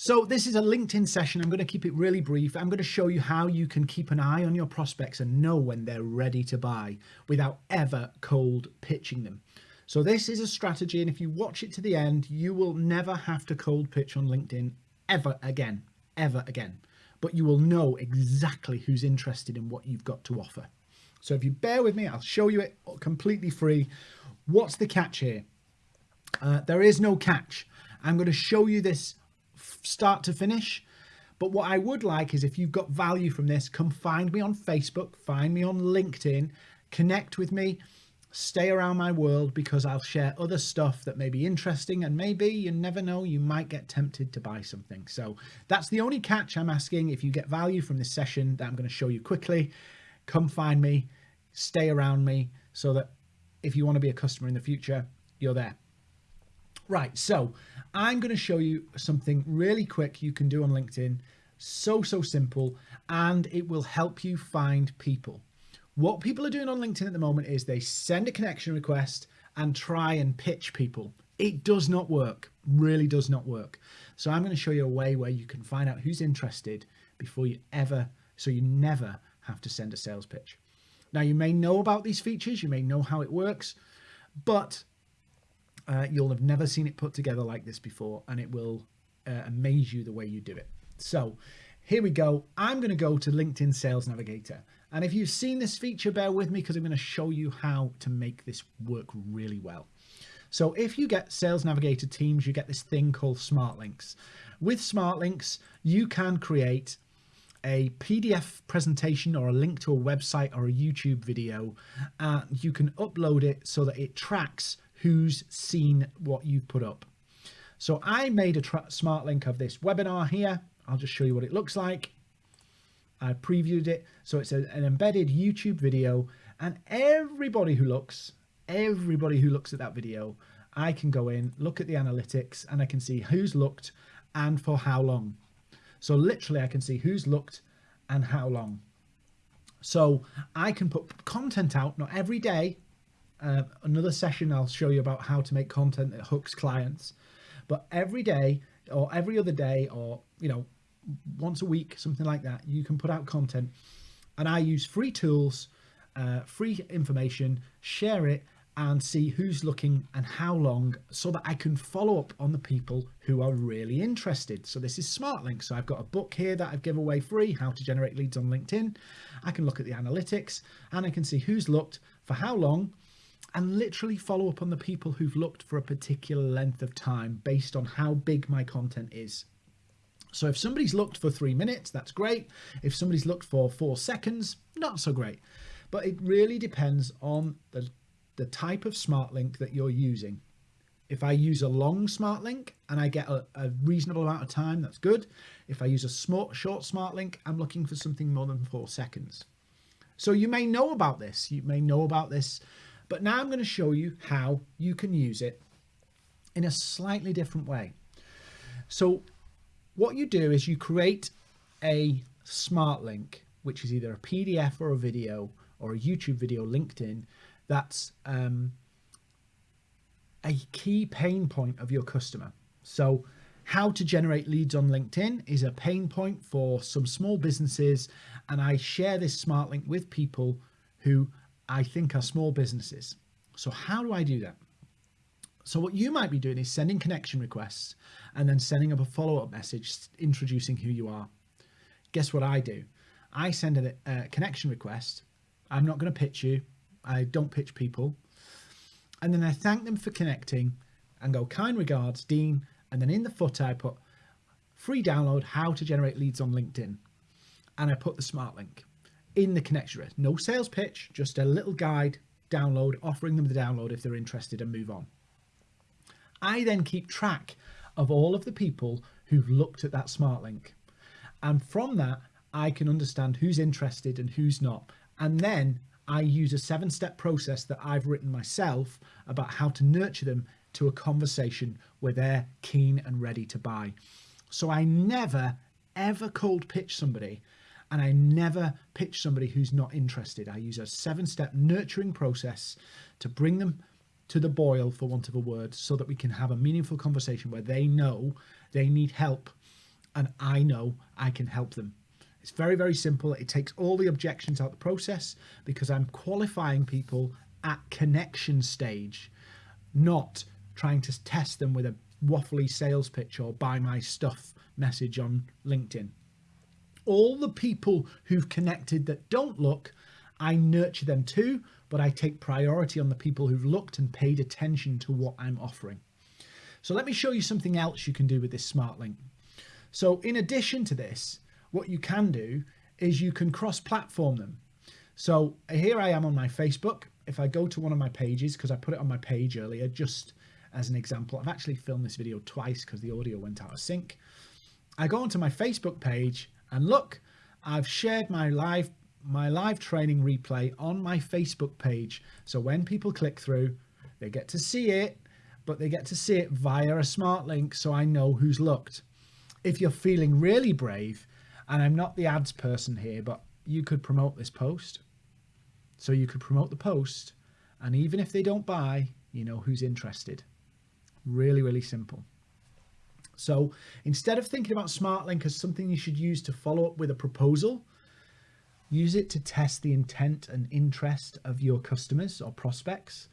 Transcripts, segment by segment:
So this is a LinkedIn session. I'm going to keep it really brief. I'm going to show you how you can keep an eye on your prospects and know when they're ready to buy without ever cold pitching them. So this is a strategy and if you watch it to the end, you will never have to cold pitch on LinkedIn ever again, ever again. But you will know exactly who's interested in what you've got to offer. So if you bear with me, I'll show you it completely free. What's the catch here? Uh, there is no catch. I'm going to show you this start to finish. But what I would like is if you've got value from this, come find me on Facebook, find me on LinkedIn, connect with me, stay around my world because I'll share other stuff that may be interesting and maybe you never know, you might get tempted to buy something. So that's the only catch I'm asking. If you get value from this session that I'm going to show you quickly, come find me, stay around me so that if you want to be a customer in the future, you're there. Right, so I'm going to show you something really quick you can do on LinkedIn. So, so simple, and it will help you find people. What people are doing on LinkedIn at the moment is they send a connection request and try and pitch people. It does not work, really does not work. So I'm going to show you a way where you can find out who's interested before you ever, so you never have to send a sales pitch. Now you may know about these features, you may know how it works, but uh, you'll have never seen it put together like this before and it will uh, amaze you the way you do it. So here we go. I'm going to go to LinkedIn Sales Navigator. And if you've seen this feature, bear with me because I'm going to show you how to make this work really well. So if you get Sales Navigator Teams, you get this thing called Smart Links. With Smart Links, you can create a PDF presentation or a link to a website or a YouTube video. Uh, you can upload it so that it tracks who's seen what you put up. So I made a smart link of this webinar here. I'll just show you what it looks like. I previewed it. So it's a, an embedded YouTube video and everybody who looks, everybody who looks at that video, I can go in, look at the analytics and I can see who's looked and for how long. So literally I can see who's looked and how long. So I can put content out, not every day, uh, another session I'll show you about how to make content that hooks clients. But every day or every other day or, you know, once a week, something like that, you can put out content. And I use free tools, uh, free information, share it and see who's looking and how long so that I can follow up on the people who are really interested. So this is Smart Links. So I've got a book here that I've given away free, how to generate leads on LinkedIn. I can look at the analytics and I can see who's looked for how long and literally follow up on the people who've looked for a particular length of time based on how big my content is. So if somebody's looked for three minutes, that's great. If somebody's looked for four seconds, not so great. But it really depends on the, the type of smart link that you're using. If I use a long smart link and I get a, a reasonable amount of time, that's good. If I use a smart, short smart link, I'm looking for something more than four seconds. So you may know about this. You may know about this but now I'm going to show you how you can use it in a slightly different way. So what you do is you create a smart link, which is either a PDF or a video or a YouTube video linked in that's um, a key pain point of your customer. So how to generate leads on LinkedIn is a pain point for some small businesses. And I share this smart link with people who I think are small businesses. So how do I do that? So what you might be doing is sending connection requests and then sending up a follow-up message introducing who you are. Guess what I do? I send a, a connection request. I'm not going to pitch you. I don't pitch people. And then I thank them for connecting and go kind regards, Dean. And then in the footer, I put free download, how to generate leads on LinkedIn. And I put the smart link in the connection. No sales pitch, just a little guide download, offering them the download if they're interested and move on. I then keep track of all of the people who've looked at that smart link. And from that, I can understand who's interested and who's not. And then I use a seven step process that I've written myself about how to nurture them to a conversation where they're keen and ready to buy. So I never ever cold pitch somebody and I never pitch somebody who's not interested. I use a seven step nurturing process to bring them to the boil, for want of a word, so that we can have a meaningful conversation where they know they need help and I know I can help them. It's very, very simple. It takes all the objections out of the process because I'm qualifying people at connection stage, not trying to test them with a waffly sales pitch or buy my stuff message on LinkedIn. All the people who've connected that don't look, I nurture them too, but I take priority on the people who've looked and paid attention to what I'm offering. So let me show you something else you can do with this smart link. So in addition to this, what you can do is you can cross platform them. So here I am on my Facebook. If I go to one of my pages, because I put it on my page earlier, just as an example, I've actually filmed this video twice because the audio went out of sync. I go onto my Facebook page and look, I've shared my live my live training replay on my Facebook page. So when people click through, they get to see it, but they get to see it via a smart link so I know who's looked. If you're feeling really brave, and I'm not the ads person here, but you could promote this post. So you could promote the post, and even if they don't buy, you know who's interested. Really, really simple. So instead of thinking about SmartLink as something you should use to follow up with a proposal, use it to test the intent and interest of your customers or prospects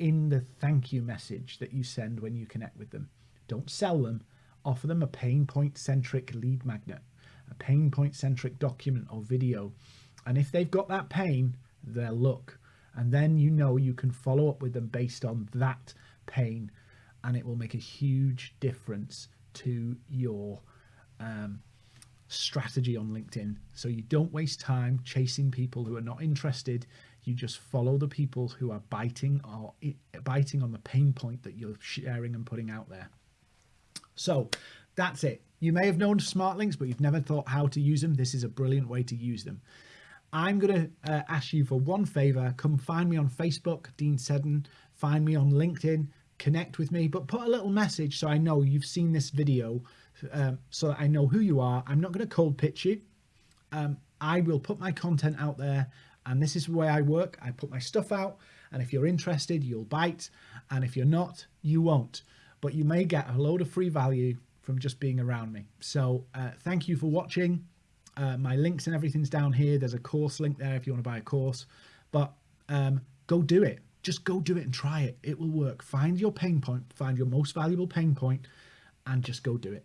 in the thank you message that you send when you connect with them. Don't sell them, offer them a pain point centric lead magnet, a pain point centric document or video. And if they've got that pain, they'll look. And then you know you can follow up with them based on that pain and it will make a huge difference to your um, strategy on LinkedIn. So you don't waste time chasing people who are not interested. You just follow the people who are biting or biting on the pain point that you're sharing and putting out there. So that's it. You may have known smart links, but you've never thought how to use them. This is a brilliant way to use them. I'm going to uh, ask you for one favor. Come find me on Facebook, Dean Seddon. Find me on LinkedIn, connect with me, but put a little message so I know you've seen this video um, so that I know who you are. I'm not going to cold pitch you. Um, I will put my content out there and this is the way I work. I put my stuff out and if you're interested, you'll bite. And if you're not, you won't. But you may get a load of free value from just being around me. So uh, thank you for watching. Uh, my links and everything's down here. There's a course link there if you want to buy a course. But um, go do it. Just go do it and try it. It will work. Find your pain point, find your most valuable pain point, and just go do it.